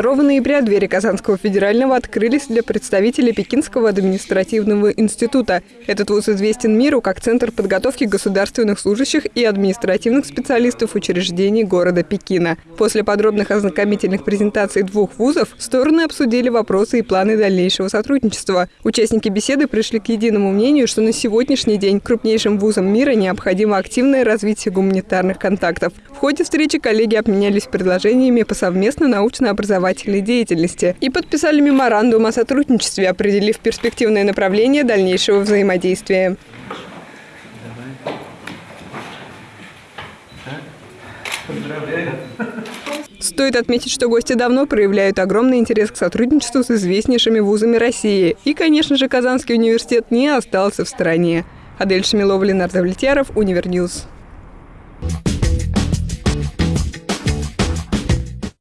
2 ноября двери Казанского федерального открылись для представителей Пекинского административного института. Этот вуз известен миру как Центр подготовки государственных служащих и административных специалистов учреждений города Пекина. После подробных ознакомительных презентаций двух вузов стороны обсудили вопросы и планы дальнейшего сотрудничества. Участники беседы пришли к единому мнению, что на сегодняшний день крупнейшим вузам мира необходимо активное развитие гуманитарных контактов. В ходе встречи коллеги обменялись предложениями по совместно научно-образовательной деятельности и подписали меморандум о сотрудничестве, определив перспективное направление дальнейшего взаимодействия. Стоит отметить, что гости давно проявляют огромный интерес к сотрудничеству с известнейшими вузами России. И, конечно же, Казанский университет не остался в стороне. Адель Шамилова, Ленар Давлетьяров, Универ News.